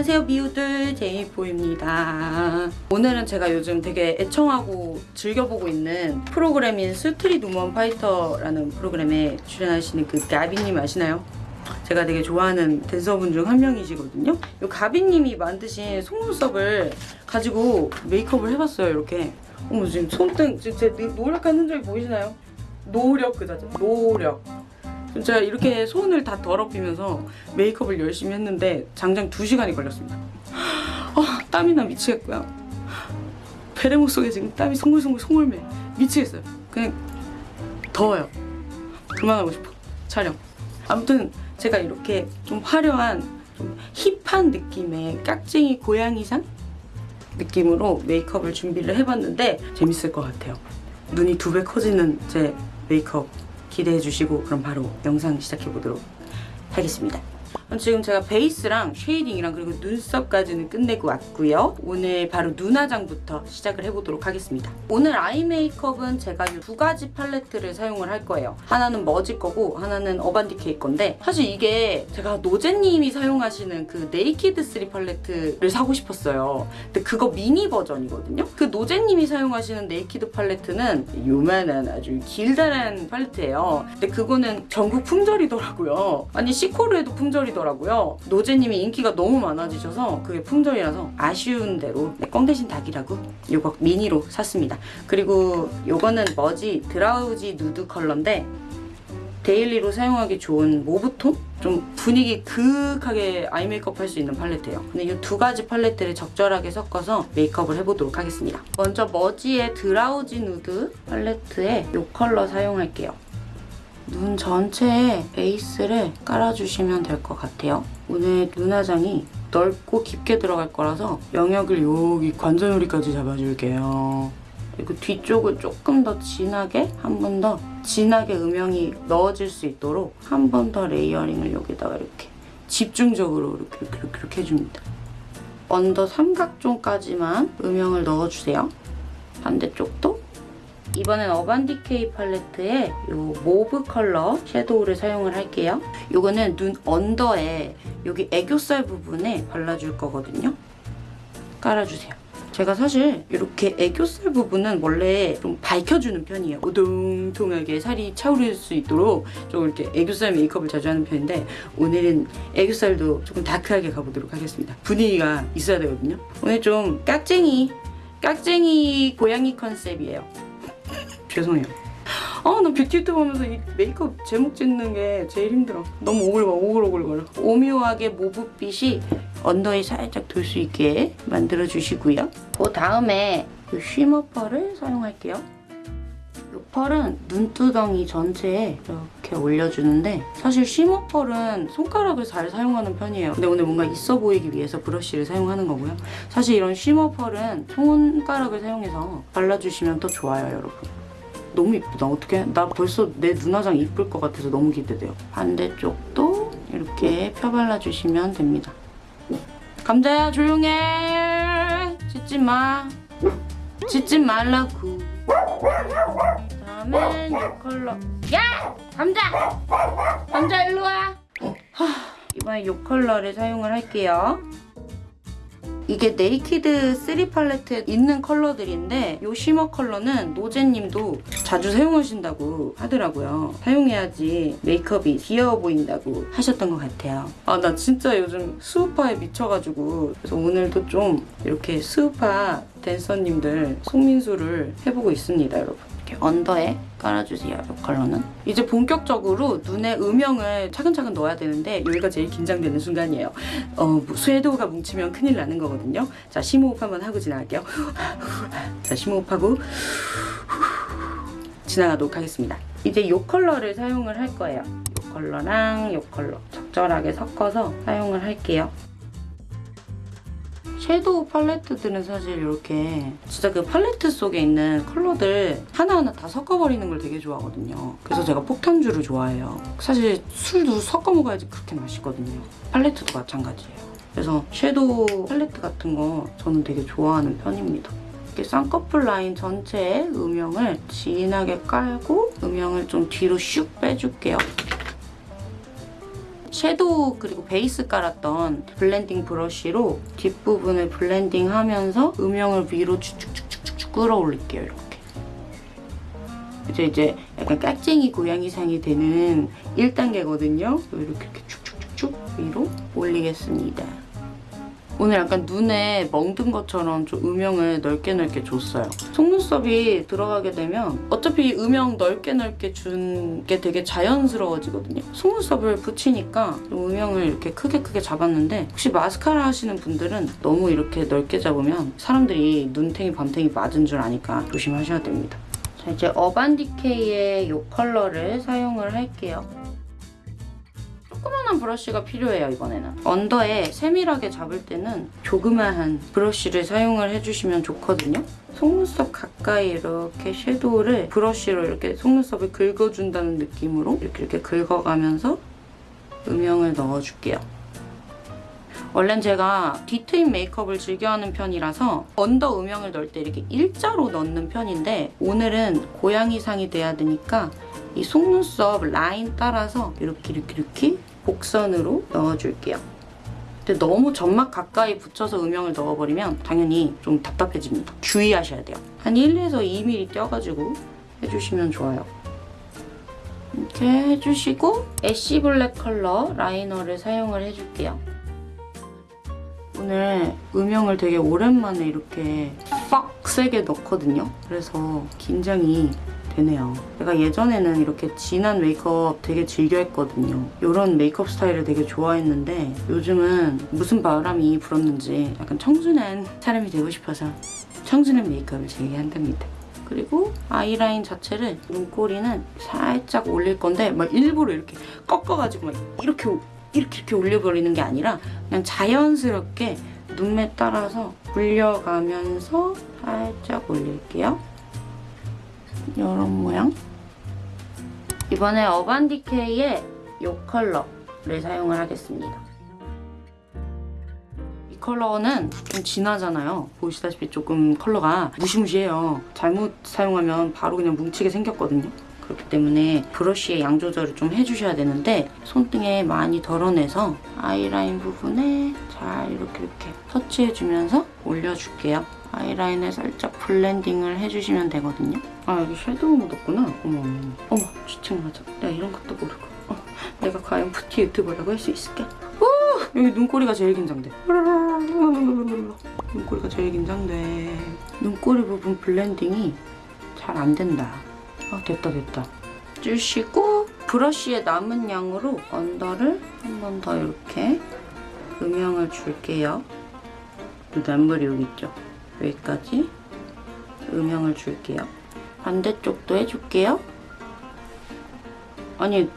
안녕하세요 미우들 제이포입니다. 오늘은 제가 요즘 되게 애청하고 즐겨보고 있는 프로그램인 스트릿 우먼 파이터라는 프로그램에 출연하시는 그 가비님 아시나요? 제가 되게 좋아하는 댄서분 중 한 명이시거든요. 이 가비님이 만드신 속눈썹을 가지고 메이크업을 해봤어요 이렇게. 어머 지금 손등 지금 제 노력한 흔적이 보이시나요? 노력 그 자체. 노력 제가 이렇게 손을 다 더럽히면서 메이크업을 열심히 했는데 장장 2시간이 걸렸습니다. 아, 땀이 나 미치겠고요. 베레모 속에 지금 땀이 송글송글 송글매 미치겠어요. 그냥 더워요. 그만하고 싶어. 촬영. 아무튼 제가 이렇게 좀 화려한 좀 힙한 느낌의 깍쟁이 고양이상 느낌으로 메이크업을 준비를 해봤는데 재밌을 것 같아요. 눈이 두 배 커지는 제 메이크업 기대해 주시고 그럼 바로 영상 시작해 보도록 하겠습니다. 지금 제가 베이스랑 쉐이딩이랑 그리고 눈썹까지는 끝내고 왔고요. 오늘 바로 눈 화장부터 시작을 해보도록 하겠습니다. 오늘 아이 메이크업은 제가 이 두 가지 팔레트를 사용을 할 거예요. 하나는 머지 거고 하나는 어반디케이 건데 사실 이게 제가 노제님이 사용하시는 그 네이키드 3 팔레트를 사고 싶었어요. 근데 그거 미니 버전이거든요. 그 노제님이 사용하시는 네이키드 팔레트는 요만한 아주 길다란 팔레트예요. 근데 그거는 전국 품절이더라고요. 아니 시코르에도 품절이더라고요. 노제님이 인기가 너무 많아지셔서 그게 품절이라서 아쉬운 대로 네, 꿩 대신 닭이라고 요거 미니로 샀습니다. 그리고 요거는 머지 드라우지 누드 컬러인데 데일리로 사용하기 좋은 mauve톤? 좀 분위기 그윽하게 아이 메이크업 할 수 있는 팔레트예요. 근데 이 두 가지 팔레트를 적절하게 섞어서 메이크업을 해보도록 하겠습니다. 먼저 머지의 드라우지 누드 팔레트에 이 컬러 사용할게요. 눈 전체에 베이스를 깔아주시면 될 것 같아요. 오늘 눈화장이 넓고 깊게 들어갈 거라서 영역을 여기 관자놀이까지 잡아줄게요. 그리고 뒤쪽을 조금 더 진하게 한 번 더 진하게 음영이 넣어질 수 있도록 한 번 더 layering을 여기다가 이렇게 집중적으로 이렇게 이렇게 이렇게, 이렇게 해줍니다. 언더 삼각존까지만 음영을 넣어주세요. 반대쪽도 이번엔 어반디케이 팔레트에 이 mauve 컬러 섀도우를 사용을 할게요. 이거는 눈 언더에 여기 애교살 부분에 발라줄 거거든요. 깔아주세요. 제가 사실 이렇게 애교살 부분은 원래 좀 밝혀주는 편이에요. 오동통하게 살이 차오를 수 있도록 좀 이렇게 애교살 메이크업을 자주 하는 편인데 오늘은 애교살도 조금 dark하게 가보도록 하겠습니다. 분위기가 있어야 되거든요. 오늘 좀 깍쟁이, 깍쟁이 고양이 컨셉이에요. 죄송해요. 아, 나 뷰티 유튜브 하면서 이 메이크업 제목 짓는 게 제일 힘들어. 너무 오글거려, 오글오글거려. 오묘하게 mauve빛이 언더에 살짝 돌 수 있게 만들어 주시고요. 그 다음에 이 shimmer 펄을 사용할게요. 이 펄은 눈두덩이 전체에 이렇게 올려주는데 사실 shimmer 펄은 손가락을 잘 사용하는 편이에요. 근데 오늘 뭔가 있어 보이기 위해서 브러쉬를 사용하는 거고요. 사실 이런 쉬머 펄은 손가락을 사용해서 발라주시면 더 좋아요, 여러분. 너무 이쁘다. 어떻게? 나 벌써 내 눈화장 이쁠 것 같아서 너무 기대돼요. 반대쪽도 이렇게 펴발라주시면 됩니다. 감자야 조용해. 짖지 마. 짖지 말라고. 다음엔 이 컬러. 야! 감자! 감자 일로 와. 하, 이번에 이 컬러를 사용을 할게요. 이게 네이키드 3 팔레트에 있는 컬러들인데 이 shimmer 컬러는 노제님도 자주 사용하신다고 하더라고요. 사용해야지 메이크업이 귀여워 보인다고 하셨던 것 같아요. 아 나 진짜 요즘 스우파에 미쳐가지고 그래서 오늘도 좀 이렇게 스우파 댄서님들 손민수를 해보고 있습니다 여러분. 이렇게 언더에 깔아주세요, 이 컬러는. 이제 본격적으로 눈에 음영을 차근차근 넣어야 되는데 여기가 제일 긴장되는 순간이에요. 어, 섀도우가 뭉치면 큰일 나는 거거든요. 자, 심호흡 한번 하고 지나갈게요. 자, 심호흡하고 지나가도록 하겠습니다. 이제 이 컬러를 사용을 할 거예요. 이 컬러랑 이 컬러 적절하게 섞어서 사용을 할게요. 섀도우 팔레트들은 사실 이렇게 진짜 그 팔레트 속에 있는 컬러들 하나하나 다 섞어버리는 걸 되게 좋아하거든요. 그래서 제가 폭탄주를 좋아해요. 사실 술도 섞어 먹어야지 그렇게 맛있거든요. 팔레트도 마찬가지예요. 그래서 섀도우 팔레트 같은 거 저는 되게 좋아하는 편입니다. 이렇게 쌍꺼풀 라인 전체에 음영을 진하게 깔고 음영을 좀 뒤로 슉 빼줄게요. 섀도우 그리고 베이스 깔았던 블렌딩 브러쉬로 뒷부분을 블렌딩하면서 음영을 위로 쭉쭉쭉쭉쭉 끌어올릴게요. 이렇게. 이제 이제 약간 깍쟁이 고양이상이 되는 1단계거든요. 이렇게 이렇게 쭉쭉쭉쭉 위로 올리겠습니다. 오늘 약간 눈에 멍든 것처럼 좀 음영을 넓게 넓게 줬어요. 속눈썹이 들어가게 되면 어차피 음영 넓게 넓게 준 게 되게 자연스러워지거든요. 속눈썹을 붙이니까 좀 음영을 이렇게 크게 크게 잡았는데 혹시 마스카라 하시는 분들은 너무 이렇게 넓게 잡으면 사람들이 눈탱이 밤탱이 맞은 줄 아니까 조심하셔야 됩니다. 자 이제 어반디케이의 이 컬러를 사용을 할게요. 조그만한 브러쉬가 필요해요 이번에는. 언더에 세밀하게 잡을 때는 조그마한 브러쉬를 사용을 해주시면 좋거든요. 속눈썹 가까이 이렇게 섀도우를 브러쉬로 이렇게 속눈썹을 긁어준다는 느낌으로 이렇게 이렇게 긁어가면서 음영을 넣어줄게요. 원래는 제가 뒤트임 메이크업을 즐겨하는 편이라서 언더 음영을 넣을 때 이렇게 일자로 넣는 편인데 오늘은 고양이상이 돼야 되니까 이 속눈썹 라인 따라서 이렇게 이렇게 이렇게 곡선으로 넣어줄게요. 근데 너무 점막 가까이 붙여서 음영을 넣어버리면 당연히 좀 답답해집니다. 주의하셔야 돼요. 한 1에서 2mm 떼어가지고 해주시면 좋아요. 이렇게 해주시고 ash black 컬러 라이너를 사용을 해줄게요. 오늘 음영을 되게 오랜만에 이렇게 빡 세게 넣거든요. 그래서 긴장이 되네요. 제가 예전에는 이렇게 진한 메이크업 되게 즐겨 했거든요. 이런 메이크업 스타일을 되게 좋아했는데 요즘은 무슨 바람이 불었는지 약간 청순한 사람이 되고 싶어서 청순한 메이크업을 즐겨한답니다. 그리고 아이라인 자체를 눈꼬리는 살짝 올릴 건데 막 일부러 이렇게 꺾어가지고 막 이렇게 이렇게 이렇게 올려버리는 게 아니라 그냥 자연스럽게 눈매 따라서 올려가면서 살짝 올릴게요. 이런 모양. 이번에 어반디케이의 이 컬러를 사용을 하겠습니다. 이 컬러는 좀 진하잖아요. 보시다시피 조금 컬러가 무시무시해요. 잘못 사용하면 바로 그냥 뭉치게 생겼거든요. 그렇기 때문에 브러쉬의 양 조절을 좀 해주셔야 되는데 손등에 많이 덜어내서 아이라인 부분에 잘 이렇게 이렇게 터치해주면서 올려줄게요. 아이라인에 살짝 블렌딩을 해주시면 되거든요. 아 여기 섀도우 묻었구나. 어머 어머 어머 주책 맞아. 내가 이런 것도 모르고. 어, 내가 과연 뷰티 유튜버라고 할 수 있을까? 오! 여기 눈꼬리가 제일 긴장돼. 눈꼬리가 제일 긴장돼. 눈꼬리 부분 블렌딩이 잘 안 된다. 아 됐다 됐다. 주시고 브러쉬의 남은 양으로 언더를 한 번 더 이렇게 음영을 줄게요. 눈앞머리 여기 있죠? 여기까지 음영을 줄게요. 반대쪽도 해줄게요. 아니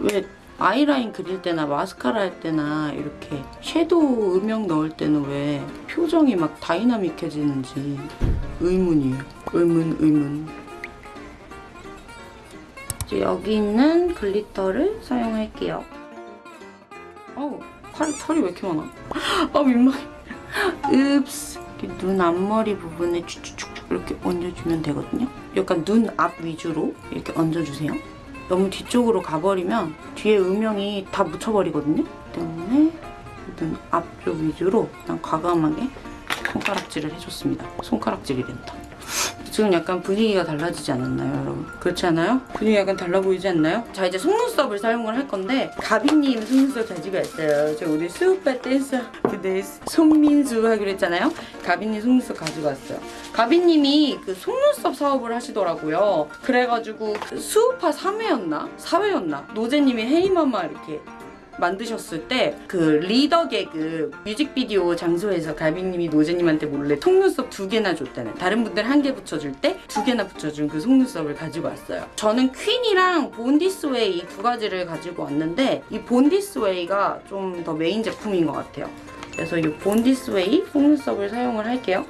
왜 아이라인 그릴 때나 마스카라 할 때나 이렇게 섀도우 음영 넣을 때는 왜 표정이 막 다이나믹해지는지 의문이에요. 의문 의문. 이제 여기 있는 glitter를 사용할게요. 어우 털이, 왜 이렇게 많아? 아 민망해. 읍스. 눈 앞머리 부분에 쭉쭉쭉 이렇게 얹어주면 되거든요. 약간 눈 앞 위주로 이렇게 얹어주세요. 너무 뒤쪽으로 가버리면 뒤에 음영이 다 묻혀버리거든요. 때문에 눈 앞쪽 위주로 그냥 과감하게 손가락질을 해줬습니다. 손가락질이 된다. 지금 약간 분위기가 달라지지 않았나요, 여러분? 그렇지 않아요? 분위기 약간 달라 보이지 않나요? 자, 이제 속눈썹을 사용을 할 건데 가비님 속눈썹 가지고 왔어요. 저 오늘 수우파 댄서 그대 송민수 하기로 했잖아요. 가비님 속눈썹 가지고 왔어요. 가비님이 그 속눈썹 사업을 하시더라고요. 그래가지고 그 스우파 3회였나? 4회였나? 노제님이 Hey Mama 이렇게 만드셨을 때 그 리더 계급 뮤직비디오 장소에서 가비님이 노제님한테 몰래 속눈썹 두 개나 줬다는 다른 분들 한 개 붙여줄 때 두 개나 붙여준 그 속눈썹을 가지고 왔어요 저는 Queen이랑 Born This Way 이 두 가지를 가지고 왔는데 이 Born This Way가 좀 더 메인 제품인 것 같아요 그래서 이 본디스웨이 속눈썹을 사용을 할게요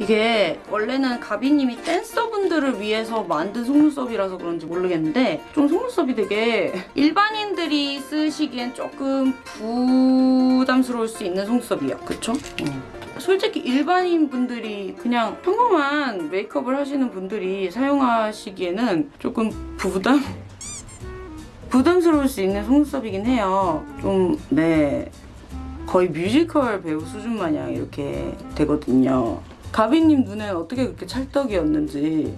이게 원래는 가비님이 댄서분들을 위해서 만든 속눈썹이라서 그런지 모르겠는데 좀 속눈썹이 되게 일반인들이 쓰시기엔 조금 부담스러울 수 있는 속눈썹이에요. 그쵸? 음. 솔직히 일반인 분들이 그냥 평범한 메이크업을 하시는 분들이 사용하시기에는 조금 부담? 부담스러울 수 있는 속눈썹이긴 해요. 좀, 네. 거의 뮤지컬 배우 수준 마냥 이렇게 되거든요. 가비님 눈엔 어떻게 그렇게 찰떡이었는지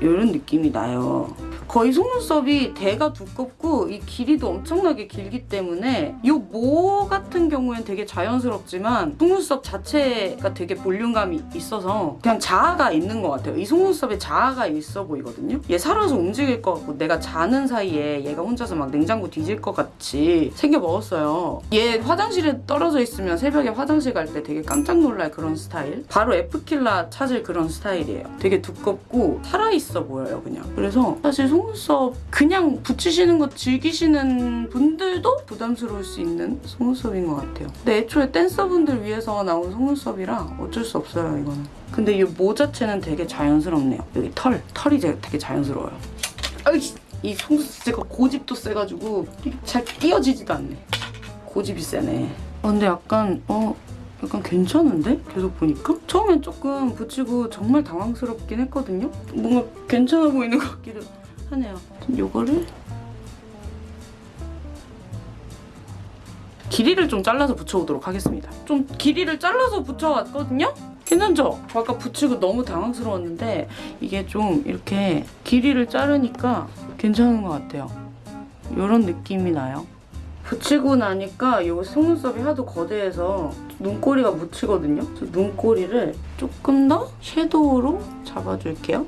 이런 느낌이 나요. 거의 속눈썹이 대가 두껍고 이 길이도 엄청나게 길기 때문에 이 모 같은 경우엔 되게 자연스럽지만 속눈썹 자체가 되게 볼륨감이 있어서 그냥 자아가 있는 것 같아요. 이 속눈썹에 자아가 있어 보이거든요. 얘 살아서 움직일 것 같고 내가 자는 사이에 얘가 혼자서 막 냉장고 뒤질 것 같이 생겨 먹었어요. 얘 화장실에 떨어져 있으면 새벽에 화장실 갈 때 되게 깜짝 놀랄 그런 스타일. 바로 F킬라 찾을 그런 스타일이에요. 되게 두껍고 살아있어 보여요 그냥. 그래서 사실 속눈썹 그냥 붙이시는 거 즐기시는 분들도 부담스러울 수 있는 속눈썹인 것 같아요. 근데 애초에 댄서분들 위해서 나온 속눈썹이라 어쩔 수 없어요 이거는. 근데 이 모 자체는 되게 자연스럽네요. 여기 털, 털이 되게 자연스러워요. 아이씨! 이 속눈썹 제가 고집도 세가지고 잘 띄어지지도 않네. 고집이 세네. 어, 근데 약간 어 약간 괜찮은데? 계속 보니까? 처음엔 조금 붙이고 정말 당황스럽긴 했거든요? 뭔가 괜찮아 보이는 것 같기도 하네요. 요거를 길이를 좀 잘라서 붙여오도록 하겠습니다. 좀 길이를 잘라서 붙여왔거든요? 괜찮죠? 아까 붙이고 너무 당황스러웠는데 이게 좀 이렇게 길이를 자르니까 괜찮은 것 같아요. 이런 느낌이 나요. 붙이고 나니까 이 속눈썹이 하도 거대해서 눈꼬리가 묻히거든요. 그래서 눈꼬리를 조금 더 섀도우로 잡아줄게요.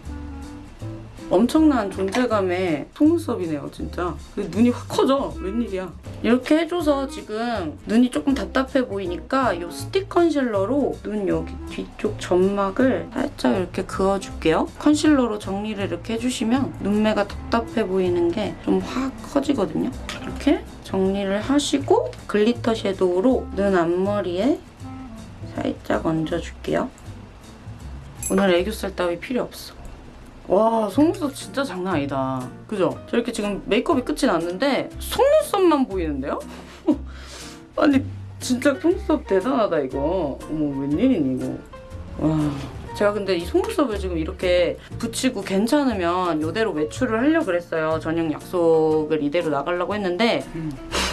엄청난 존재감의 속눈썹이네요, 진짜. 눈이 확 커져. 웬일이야. 이렇게 해줘서 지금 눈이 조금 답답해 보이니까 이 스틱 컨실러로 눈 여기 뒤쪽 점막을 살짝 이렇게 그어줄게요. 컨실러로 정리를 이렇게 해주시면 눈매가 답답해 보이는 게 좀 확 커지거든요. 이렇게 정리를 하시고 glitter shadow로 눈 앞머리에 살짝 얹어줄게요. 오늘 애교살 따위 필요 없어. 와 속눈썹 진짜 장난 아니다. 그죠? 저렇게 지금 메이크업이 끝이 났는데 속눈썹만 보이는데요? 아니 진짜 속눈썹 대단하다 이거. 어머 웬일이니 이거. 와. 제가 근데 이 속눈썹을 지금 이렇게 붙이고 괜찮으면 이대로 외출을 하려고 그랬어요. 저녁 약속을 이대로 나가려고 했는데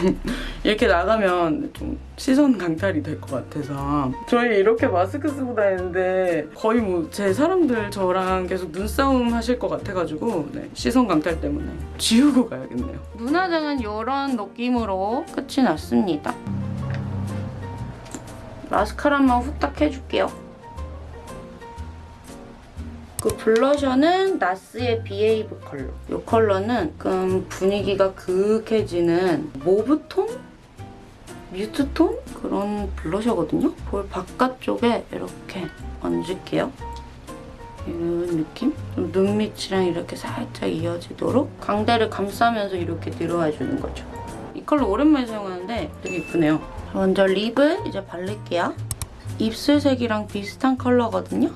이렇게 나가면 좀 시선 강탈이 될 것 같아서 저희 이렇게 마스크 쓰고 다니는데 거의 뭐 제 사람들 저랑 계속 눈싸움 하실 것 같아가지고 네, 시선 강탈 때문에 지우고 가야겠네요. 눈화장은 이런 느낌으로 끝이 났습니다. 마스카라만 후딱 해줄게요. 그 blusher는 NARS의 Behave 컬러. 이 컬러는 조금 분위기가 그윽해지는 mauve톤? mute톤? 그런 blusher거든요. 볼 바깥쪽에 이렇게 얹을게요. 이런 느낌? 좀 눈 밑이랑 이렇게 살짝 이어지도록 광대를 감싸면서 이렇게 들어와 주는 거죠. 이 컬러 오랜만에 사용하는데 되게 이쁘네요. 먼저 lip을 이제 바를게요. 입술색이랑 비슷한 컬러거든요.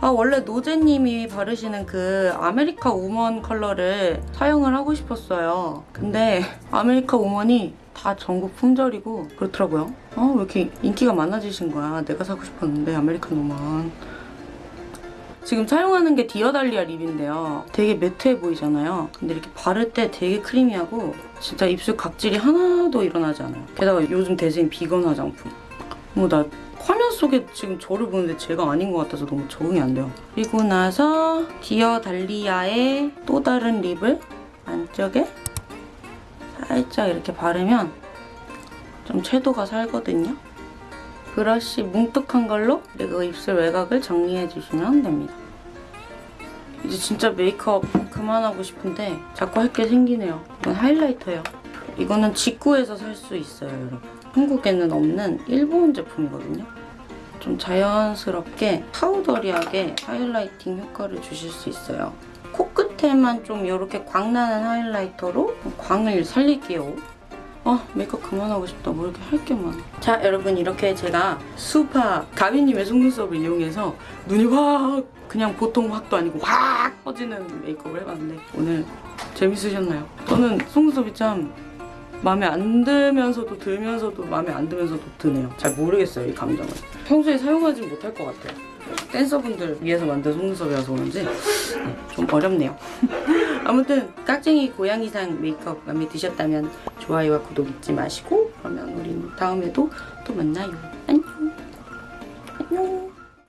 아 원래 노제님이 바르시는 그 American Woman 컬러를 사용을 하고 싶었어요. 근데 American Woman이 다 전국 품절이고 그렇더라고요. 아 왜 이렇게 인기가 많아지신 거야. 내가 사고 싶었는데 American Woman. 지금 사용하는 게 Dear Dahlia lip인데요. 되게 matte해 보이잖아요. 근데 이렇게 바를 때 되게 creamy하고 진짜 입술 각질이 하나도 일어나지 않아요. 게다가 요즘 대세인 비건 화장품. 뭔가 화면 속에 지금 저를 보는데 제가 아닌 것 같아서 너무 적응이 안 돼요. 그리고 나서 디어 달리아의 또 다른 lip을 안쪽에 살짝 이렇게 바르면 좀 채도가 살거든요. 브러쉬 뭉툭한 걸로 그리고 입술 외곽을 정리해 주시면 됩니다. 이제 진짜 메이크업 그만하고 싶은데 자꾸 할 게 생기네요. 이건 하이라이터예요. 이거는 직구에서 살 수 있어요, 여러분. 한국에는 없는 일본 제품이거든요. 좀 자연스럽게 파우더리하게 하이라이팅 효과를 주실 수 있어요. 코끝에만 좀 이렇게 광나는 하이라이터로 광을 살릴게요. 아 메이크업 그만하고 싶다. 뭐 이렇게 할 게 많아. 자 여러분 이렇게 제가 수파 가비님의 속눈썹을 이용해서 눈이 확 그냥 보통 확도 아니고 확 퍼지는 메이크업을 해봤는데 오늘 재밌으셨나요? 저는 속눈썹이 참 마음에 안 들면서도 들면서도 마음에 안 들면서도 드네요. 잘 모르겠어요 이 감정을. 평소에 사용하지 못할 것 같아요. 댄서분들 위해서 만든 속눈썹이라서 그런지 좀 어렵네요. 아무튼 깍쟁이 고양이상 메이크업 마음에 드셨다면 좋아요와 구독 잊지 마시고 그러면 우린 다음에도 또 만나요. 안녕. 안녕.